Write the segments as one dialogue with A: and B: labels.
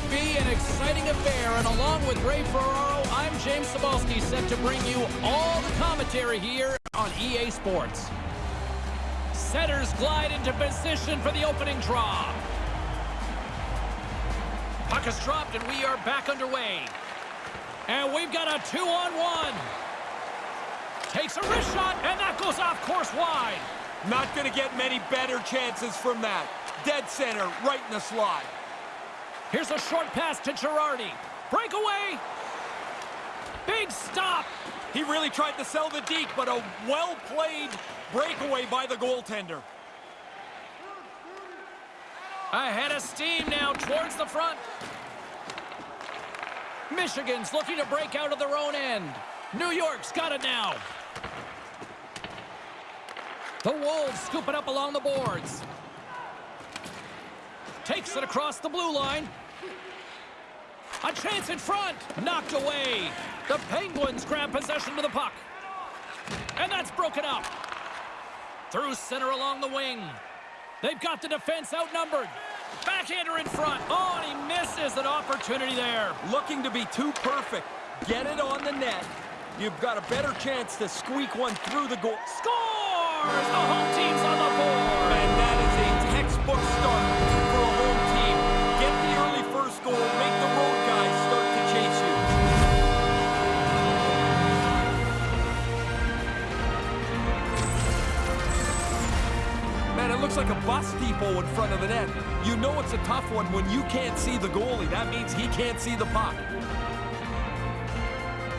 A: should be an exciting affair, and along with Ray Ferraro, I'm James Cybulski, set to bring you all the commentary here on EA Sports. Centers glide into position for the opening draw. Puck is dropped, and we are back underway. And we've got a two-on-one. Takes a wrist shot, and that goes off course wide.
B: Not going to get many better chances from that. Dead center, right in the slot.
A: Here's a short pass to Girardi. Breakaway. Big stop.
B: He really tried to sell the deke, but a well-played breakaway by the goaltender.
A: Ahead of steam now towards the front. Michigan's looking to break out of their own end. New York's got it now. The Wolves scoop it up along the boards. Takes it across the blue line. A chance in front. Knocked away. The Penguins grab possession of the puck. And that's broken up. Through center along the wing. They've got the defense outnumbered. Backhander in front. Oh, and he misses an opportunity there.
B: Looking to be too perfect. Get it on the net. You've got a better chance to squeak one through the goal.
A: Scores! The home team's
B: like a bus depot in front of the net. You know it's a tough one when you can't see the goalie. That means he can't see the puck.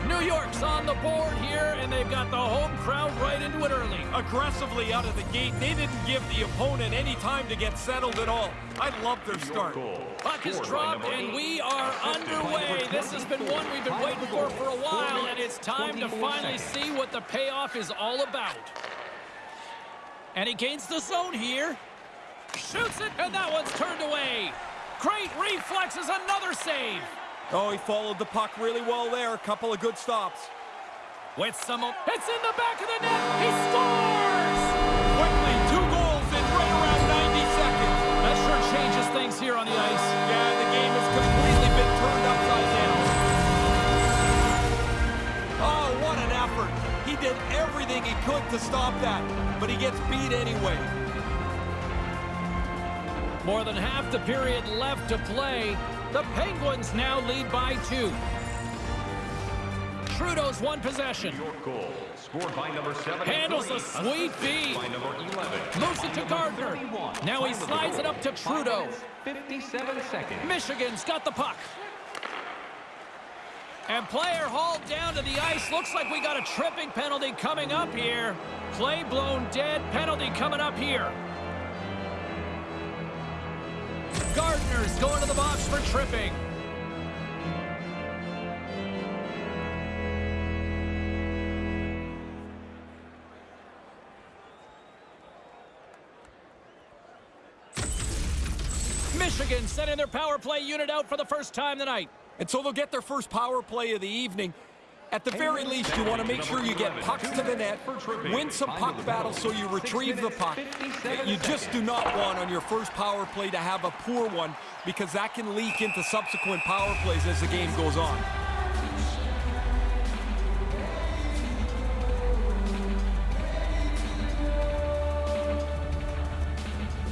A: New York's on the board here, and they've got the home crowd right into it early.
B: Aggressively out of the gate, they didn't give the opponent any time to get settled at all. I love their start.
A: Puck is dropped, and we are underway. This has been one we've been waiting for for a while, and it's time to finally see what the payoff is all about. And he gains the zone here. Shoots it, and that one's turned away. Great reflexes, another save.
B: Oh, he followed the puck really well there. A couple of good stops.
A: With some... It's in the back of the net. He scores!
B: Quickly, two goals in right around 90 seconds.
A: That sure changes things here on the ice.
B: Yeah, the game has completely been turned upside did everything he could to stop that, but he gets beat anyway.
A: More than half the period left to play. The Penguins now lead by two. Trudeau's one possession.
C: Your goal, scored by number 7.
A: Handles a sweet feed.
C: By number 11.
A: Moves it to Gardner. Now he slides it up to Trudeau.
C: 57 seconds.
A: Michigan's got the puck. And player hauled down to the ice. Looks like we got a tripping penalty coming up here. Play blown dead. Penalty coming up here. Gardner's going to the box for tripping. Michigan sending their power play unit out for the first time tonight.
B: And so they'll get their first power play of the evening. At the very least, you want to make sure you get pucks to the net, win some puck battles so you retrieve the puck. You just do not want on your first power play to have a poor one because that can leak into subsequent power plays as the game goes on.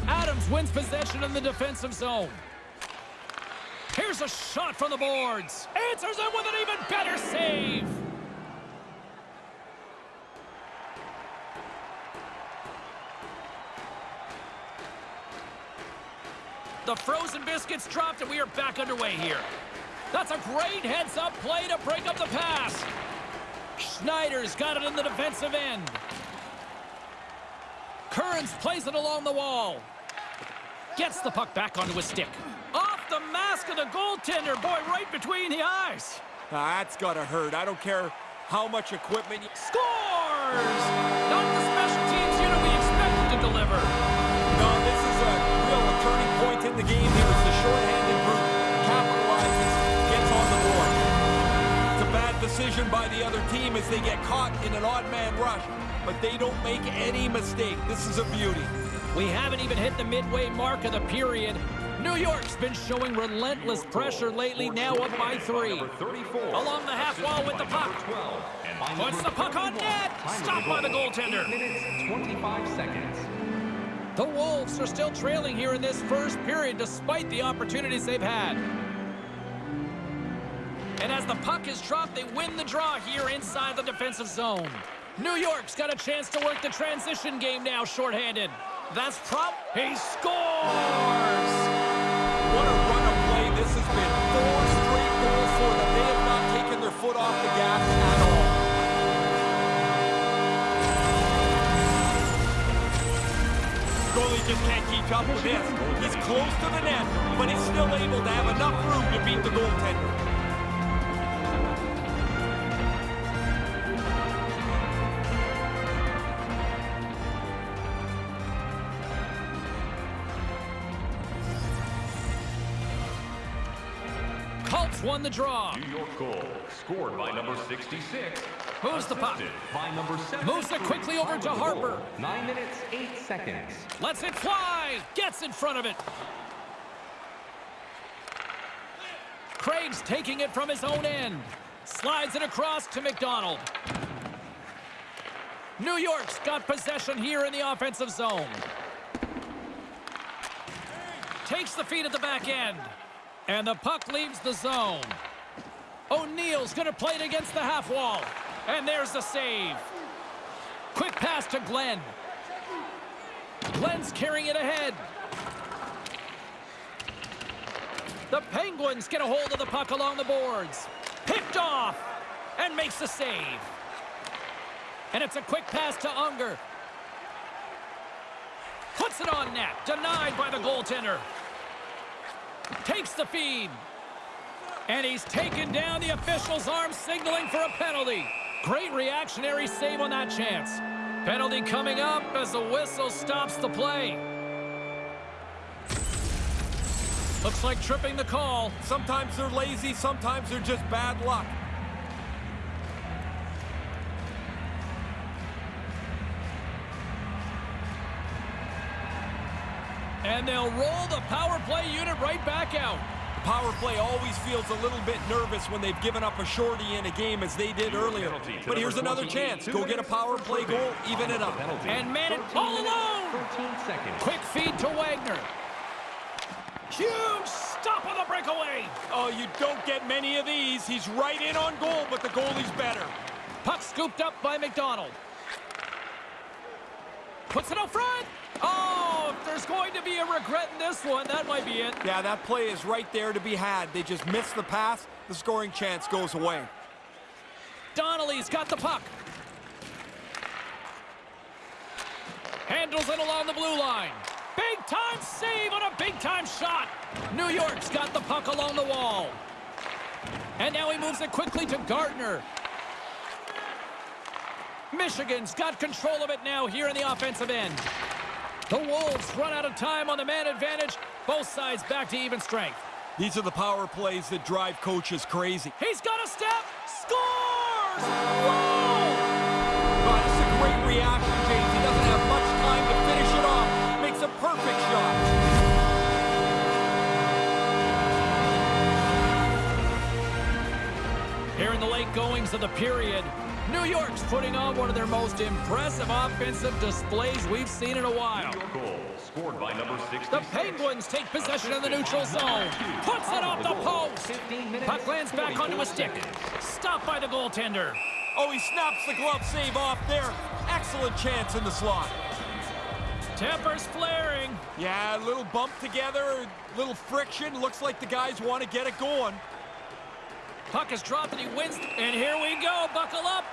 A: Adams wins possession in the defensive zone. Here's a shot from the boards. Answers it with an even better save. The frozen biscuits dropped, and we are back underway here. That's a great heads-up play to break up the pass. Schneider's got it in the defensive end. Kearns plays it along the wall. Gets the puck back onto his stick. Mask of the goaltender. Boy, right between the eyes.
B: That's got to hurt. I don't care how much equipment you...
A: Scores! Not the special teams unit we expected to deliver.
B: No, this is a real turning point in the game here as the shorthanded group capitalizes, gets on the board. It's a bad decision by the other team as they get caught in an odd man rush, but they don't make any mistake. This is a beauty.
A: We haven't even hit the midway mark of the period. New York's been showing relentless pressure lately, now up by three. Along the half wall with the puck.
C: 12. And
A: Puts the puck on
C: 31,
A: net. Stopped by the goaltender.
C: minutes, 25 seconds.
A: The Wolves are still trailing here in this first period despite the opportunities they've had. And as the puck is dropped, they win the draw here inside the defensive zone. New York's got a chance to work the transition game now shorthanded. That's prop. He scores!
B: Just can't keep up with this. He's close to the net, but he's still able to have enough room to beat the goaltender.
A: Colts won the draw.
C: New York goal scored by number 66.
A: Moves the puck.
C: By number 7.
A: Moves it quickly over to Harper.
C: 9 minutes, 8 seconds.
A: Lets it fly. Gets in front of it. Craig's taking it from his own end. Slides it across to McDonald. New York's got possession here in the offensive zone. Takes the feed at the back end. And the puck leaves the zone. O'Neill's going to play it against the half wall. And there's the save. Quick pass to Glenn. Glenn's carrying it ahead. The Penguins get a hold of the puck along the boards. Picked off and makes the save. And it's a quick pass to Unger. Puts it on net. Denied by the goaltender. Takes the feed. And he's taken down the official's arm, signaling for a penalty. Great reactionary save on that chance. Penalty coming up as the whistle stops the play. Looks like tripping the call.
B: Sometimes they're lazy, sometimes they're just bad luck.
A: And they'll roll the power play unit right back out.
B: The power play always feels a little bit nervous when they've given up a shorty in a game as they did earlier. But here's another chance. Go get a power play goal, even it up.
C: Penalty.
A: And man it all alone. Quick feed to Wagner. Huge stop on the breakaway.
B: Oh, you don't get many of these. He's right in on goal, but the goalie's better.
A: Puck scooped up by McDonald. Puts it out front. Oh, if there's going to be a regret in this one, that might be it.
B: Yeah, that play is right there to be had. They just missed the pass. The scoring chance goes away.
A: Donnelly's got the puck. Handles it along the blue line. Big time save on a big time shot. New York's got the puck along the wall. And now he moves it quickly to Gardner. Michigan's got control of it now here in the offensive end. The Wolves run out of time on the man advantage. Both sides back to even strength.
B: These are the power plays that drive coaches crazy.
A: He's got a step. Scores! Whoa!
B: Oh, this is a great reaction, James. He doesn't have much time to finish it off. Makes a perfect shot.
A: Here in the late goings of the period, New York's putting on one of their most impressive offensive displays we've seen in a while.
C: New York goal scored by number 66.
A: The Penguins take possession in the neutral zone. Puts it off the
C: oh. post.
A: Puck lands back onto a stick.
C: seconds.
A: Stopped by the goaltender.
B: Oh, he snaps the glove save off there. Excellent chance in the slot.
A: Tempers flaring.
B: Yeah, a little bump together, a little friction. Looks like the guys want to get it going.
A: Puck is dropped and he wins. And here we go. Buckle up.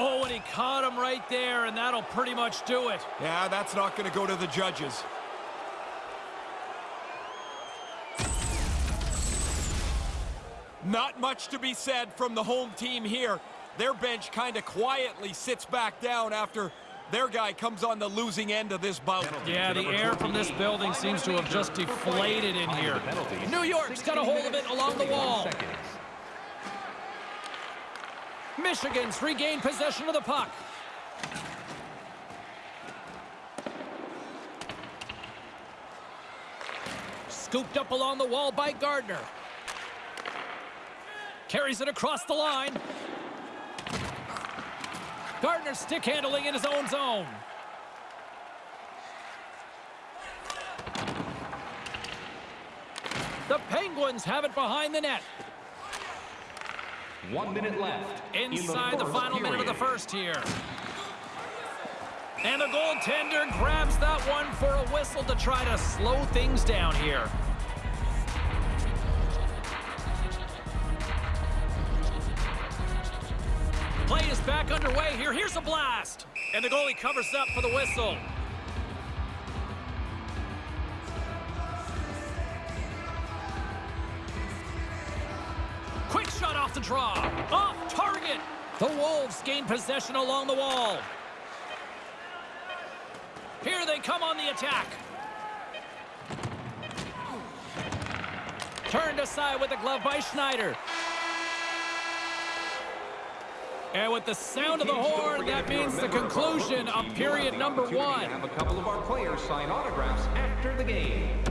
A: Oh, and he caught him right there, and that'll pretty much do it.
B: Yeah, that's not going to go to the judges. Not much to be said from the home team here. Their bench kind of quietly sits back down after their guy comes on the losing end of this bout.
A: Yeah, the air from this building seems to have just deflated in here. New York's got a hold of it along the wall. Michigan's regained possession of the puck. Scooped up along the wall by Gardner. Carries it across the line. Gardner stick handling in his own zone. The Penguins have it behind the net.
C: One minute left.
A: Inside the,
C: the,
A: final minute of the first here. And the goaltender grabs that one for a whistle to try to slow things down here. Play is back underway here. Here's a blast. And the goalie covers up for the whistle. Quick off the draw. Off target. The Wolves gain possession along the wall. Here they come on the attack. Turned aside with the glove by Schneider. And with the sound of the horn, that means the conclusion of period number one.
C: Have a couple of our players sign autographs after the game.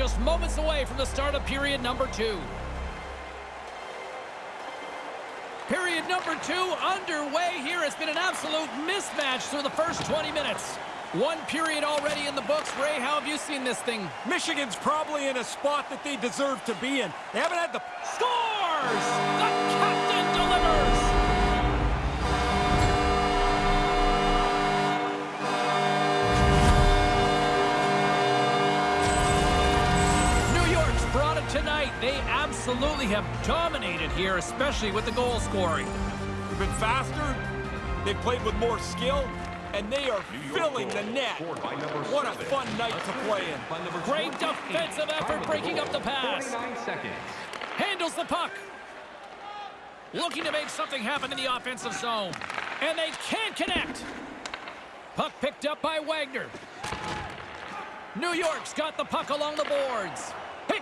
A: Just moments away from the start of period number two. Period number two underway here. It's been an absolute mismatch through the first 20 minutes. One period already in the books. Ray, how have you seen this thing?
B: Michigan's probably in a spot that they deserve to be in. They haven't had the
A: Scores! The They absolutely have dominated here, especially with the goal scoring.
B: They've been faster, they've played with more skill, and they are filling
C: goal
B: the net.
C: scored by number
B: What a fun night to play in.
A: Great defensive effort breaking up the pass. handles the puck. Looking to make something happen in the offensive zone. And they can't connect. Puck picked up by Wagner. New York's got the puck along the boards.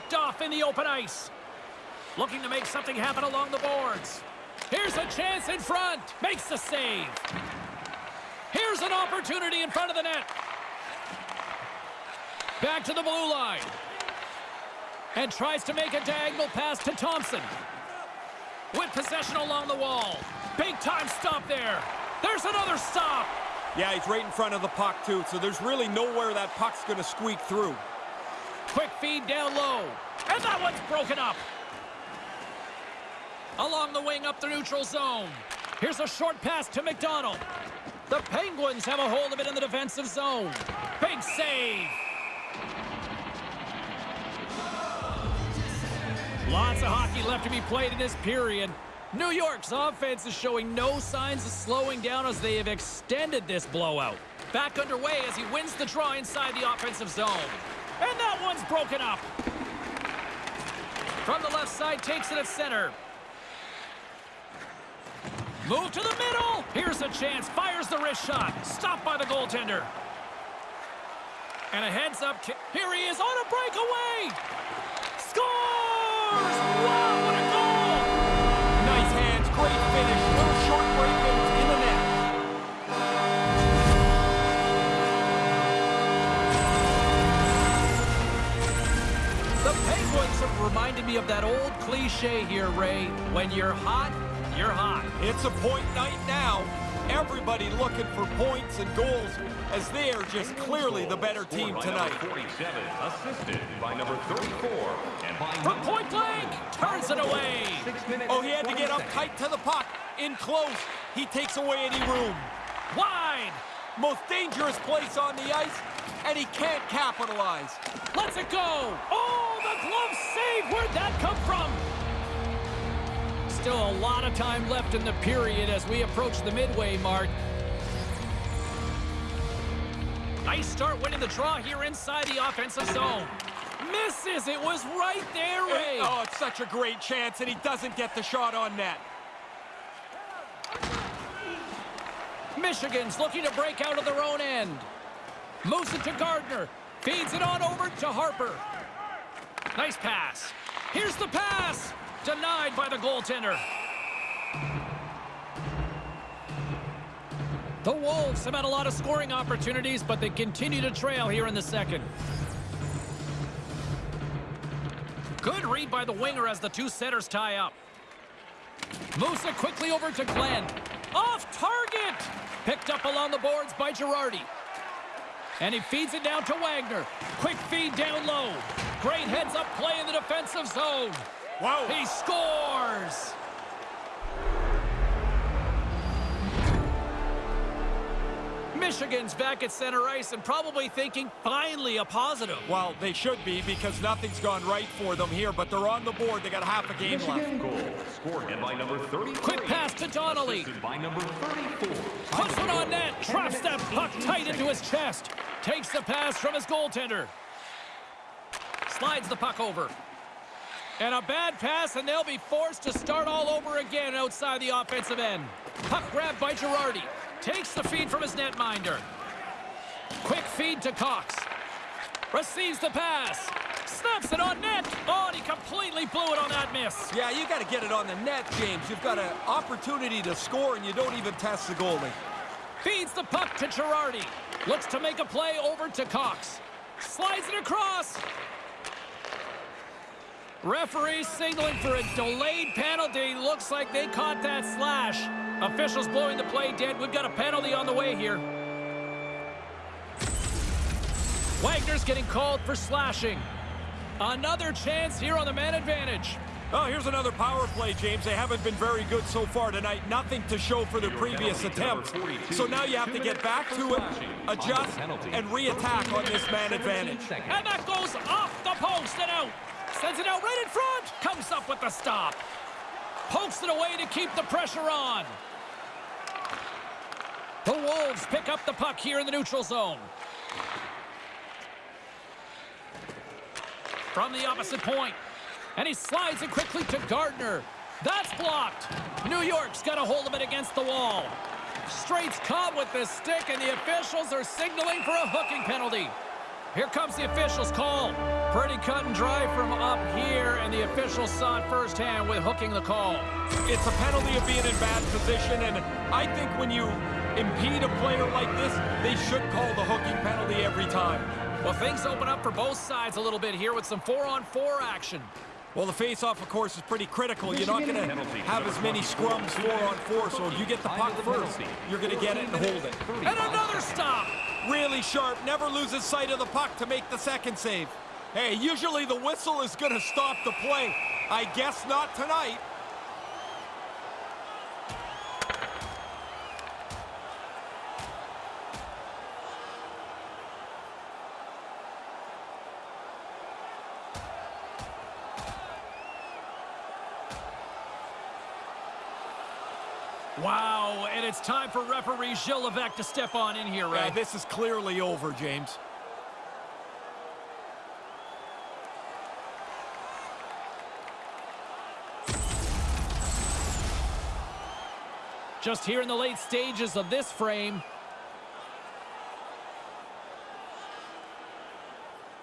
A: Picked off in the open ice. Looking to make something happen along the boards. Here's a chance in front. Makes the save. Here's an opportunity in front of the net. Back to the blue line and tries to make a diagonal pass to Thompson. With possession along the wall. Big time stop there. There's another stop.
B: Yeah, he's right in front of the puck, too, so there's really nowhere that puck's going to squeak through.
A: Quick feed down low. And that one's broken up. Along the wing up the neutral zone. Here's a short pass to McDonald. The Penguins have a hold of it in the defensive zone. Big save. Lots of hockey left to be played in this period. New York's offense is showing no signs of slowing down as they have extended this blowout. Back underway as he wins the draw inside the offensive zone. And that one's broken up. From the left side, takes it at center. Move to the middle. Here's a chance. Fires the wrist shot. Stopped by the goaltender. And a heads up. ki- Here he is on a breakaway. Scores! Wow, reminded me of that old cliche here, Ray. When you're hot, you're hot.
B: It's a point night now. Everybody looking for points and goals as they are just clearly the better team tonight.
C: 47, assisted by number 34, and by
A: From
C: number
A: point blank, turns it away.
B: Oh, he had to get up tight to the puck. In close, he takes away any room.
A: Wide.
B: Most dangerous place on the ice, and he can't capitalize.
A: Let's it go. Oh, the glove save. Where'd that come from? Still a lot of time left in the period as we approach the midway mark. Nice start winning the draw here inside the offensive zone. Misses. It was right there, Ray.
B: Oh, it's such a great chance, and he doesn't get the shot on net.
A: Michigan's looking to break out of their own end. Moves it to Gardner. Feeds it on over to Harper. Nice pass. Here's the pass. Denied by the goaltender. The Wolves have had a lot of scoring opportunities, but they continue to trail here in the second. Good read by the winger as the two centers tie up. Musa quickly over to Glenn. Off target! Picked up along the boards by Girardi. And he feeds it down to Wagner. Quick feed down low. Great heads-up play in the defensive zone.
B: Wow.
A: He scores! Michigan's back at center ice and probably thinking, finally, a positive.
B: Well, they should be because nothing's gone right for them here, but they're on the board. They got half a game
C: Michigan
B: left.
C: goal scored by number 33.
A: Quick pass to Donnelly.
C: Assisted by number 34.
A: Puts one on net. Traps that puck tight into his chest. Takes the pass from his goaltender. Slides the puck over. And a bad pass, and they'll be forced to start all over again outside the offensive end. Puck grabbed by Girardi. Takes the feed from his netminder. Quick feed to Cox. Receives the pass. Snaps it on net. Oh, and he completely blew it on that miss.
B: Yeah, you got to get it on the net, James. You've got an opportunity to score, and you don't even test the goalie.
A: Feeds the puck to Girardi. Looks to make a play over to Cox. Slides it across. Referee signaling for a delayed penalty. Looks like they caught that slash. Officials blowing the play dead. We've got a penalty on the way here. Wagner's getting called for slashing. Another chance here on the man advantage.
B: Oh, here's another power play, James. They haven't been very good so far tonight. Nothing to show for their previous attempts. So now you have to get back to it, adjust, and re-attack on this man advantage.
A: And that goes off the post and out. Sends it out right in front. Comes up with the stop. Pokes it away to keep the pressure on. The Wolves pick up the puck here in the neutral zone. From the opposite point. And he slides it quickly to Gardner. That's blocked. New York's got a hold of it against the wall. Straight's caught with the stick, and the officials are signaling for a hooking penalty. Here comes the officials' call. Pretty cut and dry from up here, and the officials saw it firsthand with hooking the call.
B: It's a penalty of being in bad position, and I think when you impede a player like this, they should call the hooking penalty every time.
A: Well, things open up for both sides a little bit here with some four-on-four action.
B: Well, the face-off, of course, is pretty critical. You're not going to have as many scrums four-on-four, so if you get the puck first, you're going to get it and hold it.
A: And another stop!
B: Really sharp, never loses sight of the puck to make the second save. Hey, usually the whistle is going to stop the play. I guess not tonight.
A: Wow, and it's time for referee Gilles Levesque to step on in here, Ray.
B: Yeah, this is clearly over, James.
A: Just here in the late stages of this frame.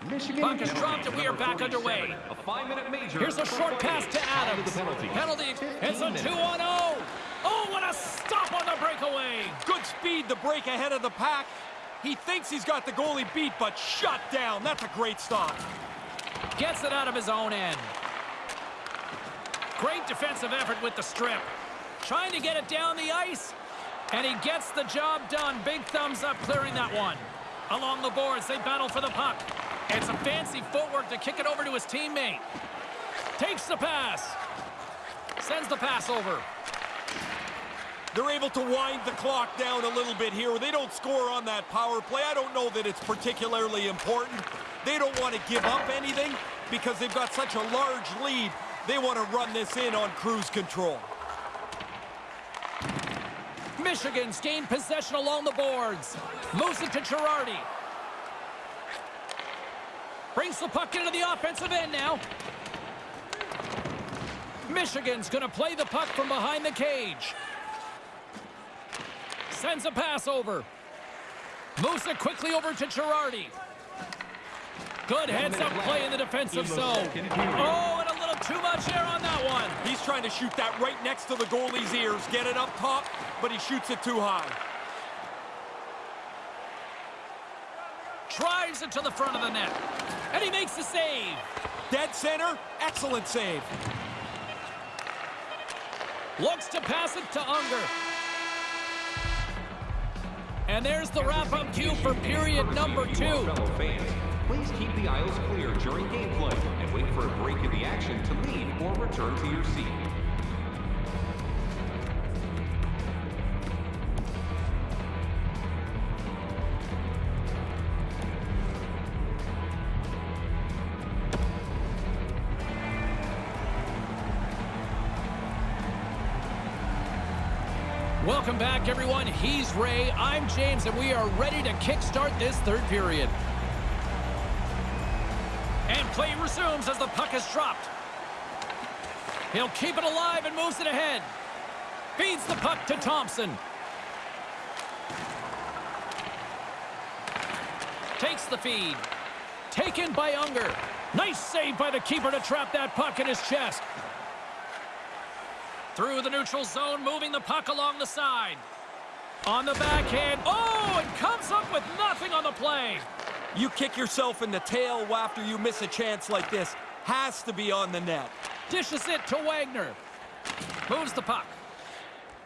C: Michigan
A: Puck is dropped and we are back underway.
C: A five-minute major.
A: Here's a short pass to Adams.
C: Penalty.
A: Penalty. It's a 2 on 0. Oh, what a stop on the breakaway.
B: Good speed to break ahead of the pack. He thinks he's got the goalie beat, but shut down. That's a great stop.
A: Gets it out of his own end. Great defensive effort with the strip. Trying to get it down the ice. And he gets the job done. Big thumbs up clearing that one. Along the boards, they battle for the puck. It's a fancy footwork to kick it over to his teammate. Takes the pass. Sends the pass over.
B: They're able to wind the clock down a little bit here. They don't score on that power play. I don't know that it's particularly important. They don't want to give up anything because they've got such a large lead. They want to run this in on cruise control.
A: Michigan's gained possession along the boards. Moves it to Girardi. Brings the puck into the offensive end now. Michigan's going to play the puck from behind the cage. Sends a pass over. Moves it quickly over to Girardi. Good heads-up play in the defensive zone. Oh, and a little too much air on that one.
B: He's trying to shoot that right next to the goalie's ears. Get it up top, but he shoots it too high.
A: Drives it to the front of the net. And he makes the save.
B: Dead center, excellent save.
A: Looks to pass it to Unger. And there's the wrap-up cue for period number two.
C: Please keep the aisles clear during gameplay and wait for a break in the action to leave or return to your seat.
A: Welcome back, everyone. He's Ray. I'm James, and we are ready to kickstart this third period. And play resumes as the puck is dropped. He'll keep it alive and moves it ahead. Feeds the puck to Thompson. Takes the feed. Taken by Unger. Nice save by the keeper to trap that puck in his chest. Through the neutral zone, moving the puck along the side. On the backhand. Oh, and comes up with nothing on the play.
B: You kick yourself in the tail after you miss a chance like this. Has to be on the net.
A: Dishes it to Wagner. Moves the puck.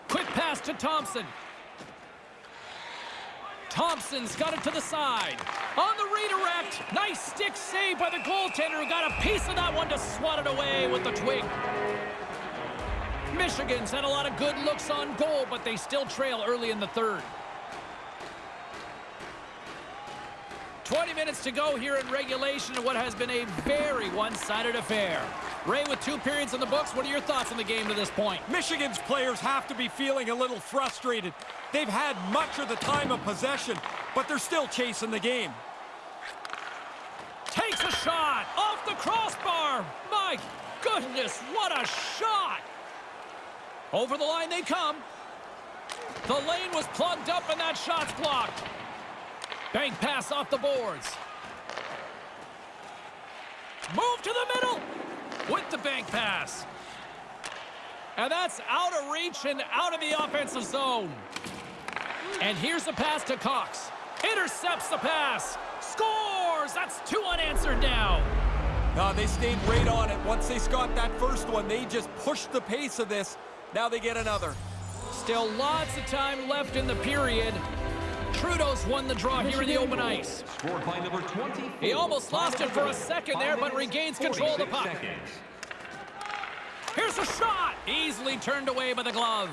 A: Quick pass to Thompson. Thompson's got it to the side. On the redirect. Nice stick save by the goaltender who got a piece of that one to swat it away with the twig. Michigan's had a lot of good looks on goal, but they still trail early in the third. 20 minutes to go here in regulation in what has been a very one-sided affair. Ray, with two periods in the books, what are your thoughts on the game to this point?
B: Michigan's players have to be feeling a little frustrated. They've had much of the time of possession, but they're still chasing the game.
A: Takes a shot off the crossbar. My goodness, what a shot! Over the line they come. The lane was plugged up and that shot's blocked. Bank pass off the boards. Move to the middle with the bank pass. And that's out of reach and out of the offensive zone. And here's a pass to Cox. Intercepts the pass. Scores! That's two unanswered now.
B: Uh, they stayed right on it. Once they got that first one, they just pushed the pace of this. Now they get another.
A: Still lots of time left in the period. Trudeau's won the draw here in the open ice.
C: Scored by number 24.
A: He almost lost it for a second there, but regains control of the puck.
C: Seconds.
A: Here's a shot! Easily turned away by the glove.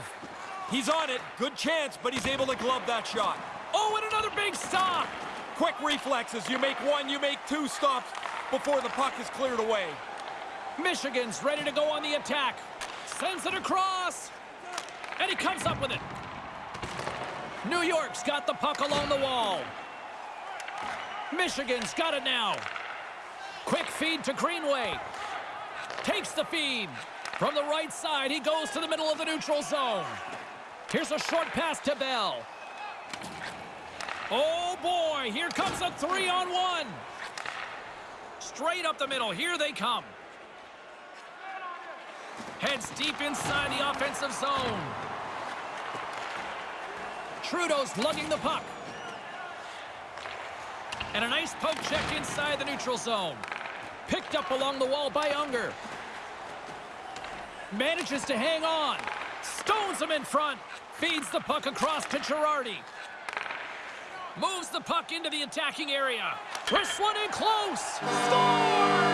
B: He's on it. Good chance, but he's able to glove that shot.
A: Oh, and another big stop!
B: Quick reflexes. You make one, you make two stops before the puck is cleared away.
A: Michigan's ready to go on the attack. Sends it across. And he comes up with it. New York's got the puck along the wall. Michigan's got it now. Quick feed to Greenway. Takes the feed. From the right side, he goes to the middle of the neutral zone. Here's a short pass to Bell. Oh boy, here comes a three on one. Straight up the middle, here they come. Heads deep inside the offensive zone. Trudeau's lugging the puck. And a nice poke check inside the neutral zone. Picked up along the wall by Unger. Manages to hang on. Stones him in front. Feeds the puck across to Girardi. Moves the puck into the attacking area. Wrists one in close. Scores!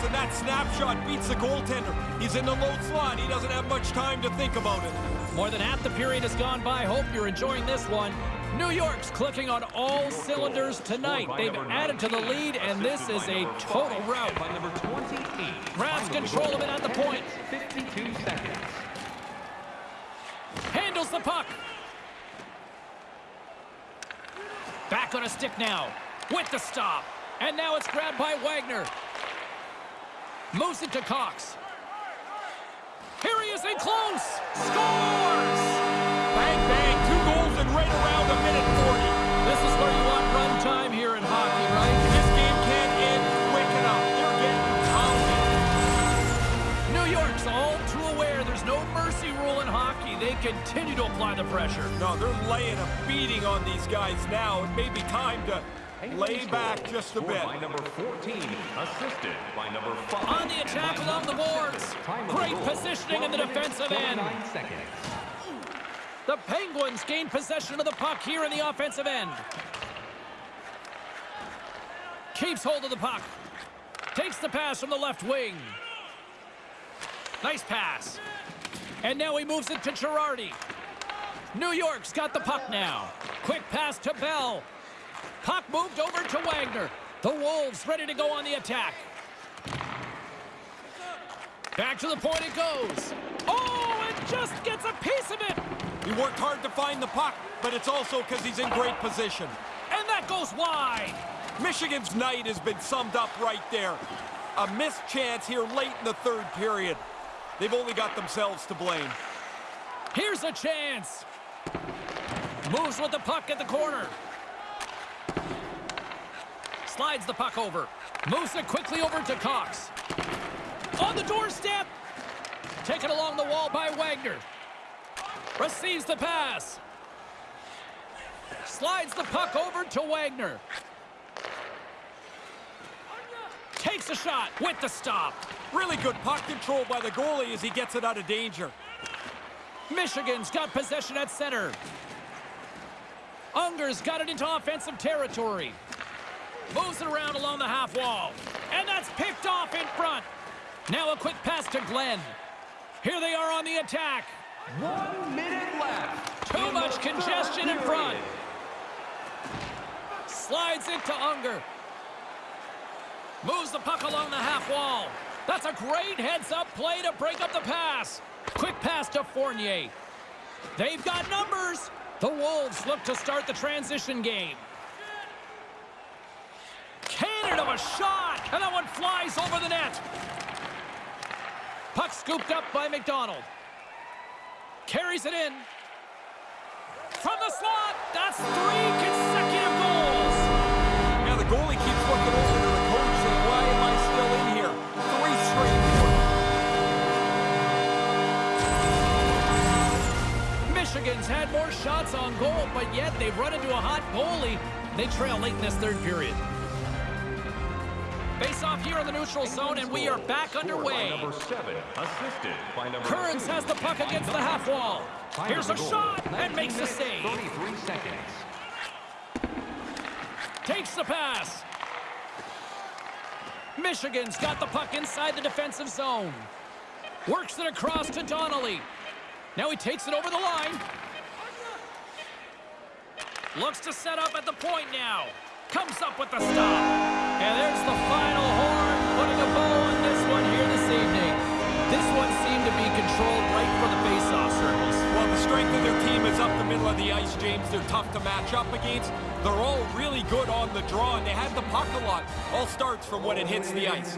B: Flick of the wrist, and that snapshot beats the goaltender. He's in the low slot. He doesn't have much time to think about it.
A: More than half the period has gone by. Hope you're enjoying this one. New York's clicking on all cylinders tonight. They've added to the lead, and this is a total rout.
C: By number 28.
A: Grabs control of it at the point.
C: 52 seconds.
A: Handles the puck. Back on a stick now. With the stop. And now it's grabbed by Wagner. Moves it to Cox. Here he is in close. Scores!
B: Bang, bang, two goals in right around a minute 40.
A: This is where you want run time here in hockey, right?
B: This game can't end quick enough. They're getting pounded.
A: New York's all too aware there's no mercy rule in hockey. They continue to apply the pressure.
B: No, they're laying a beating on these guys now. It may be time to lay back just a bit.
C: By number 14, assisted by number 5.
A: On the attack along the boards. Great positioning in the defensive end.
C: seconds.
A: The Penguins gain possession of the puck here in the offensive end. Keeps hold of the puck. Takes the pass from the left wing. Nice pass. And now he moves it to Girardi. New York's got the puck now. Quick pass to Bell. Puck moved over to Wagner. The Wolves ready to go on the attack. Back to the point it goes. Oh, it just gets a piece of it.
B: He worked hard to find the puck, but it's also because he's in great position.
A: And that goes wide.
B: Michigan's night has been summed up right there. A missed chance here late in the third period. They've only got themselves to blame.
A: Here's a chance. Moves with the puck at the corner. Slides the puck over. Moves it quickly over to Cox. On the doorstep. Taken along the wall by Wagner. Receives the pass. Slides the puck over to Wagner. Takes a shot with the stop.
B: Really good puck control by the goalie as he gets it out of danger.
A: Michigan's got possession at center. Unger's got it into offensive territory. Moves it around along the half wall. And that's picked off in front. Now a quick pass to Glenn. Here they are on the attack.
C: One minute left.
A: Too much congestion in front. Slides it to Unger. Moves the puck along the half wall. That's a great heads-up play to break up the pass. Quick pass to Fournier. They've got numbers. The Wolves look to start the transition game. Cannon of a shot, and that one flies over the net. Puck scooped up by McDonald. Carries it in. From the slot, that's three consecutive Michigan's had more shots on goal, but yet they've run into a hot goalie. They trail late in this third period. Face off here in the neutral zone, and we are back underway.
C: number 7, assisted by number
A: Kearns
C: 2.
A: has the puck against the half wall. Here's a shot and makes the
C: minutes,
A: save.
C: 33 seconds.
A: Takes the pass. Michigan's got the puck inside the defensive zone. Works it across to Donnelly. Now he takes it over the line. Looks to set up at the point now. Comes up with the stop. And there's the final horn, putting a bow on this one here this evening. This one seemed to be controlled right for the face-off circles.
B: Well, the strength of their team is up the middle of the ice, James. They're tough to match up against. They're all really good on the draw, and they had the puck a lot. All starts from when it hits the ice.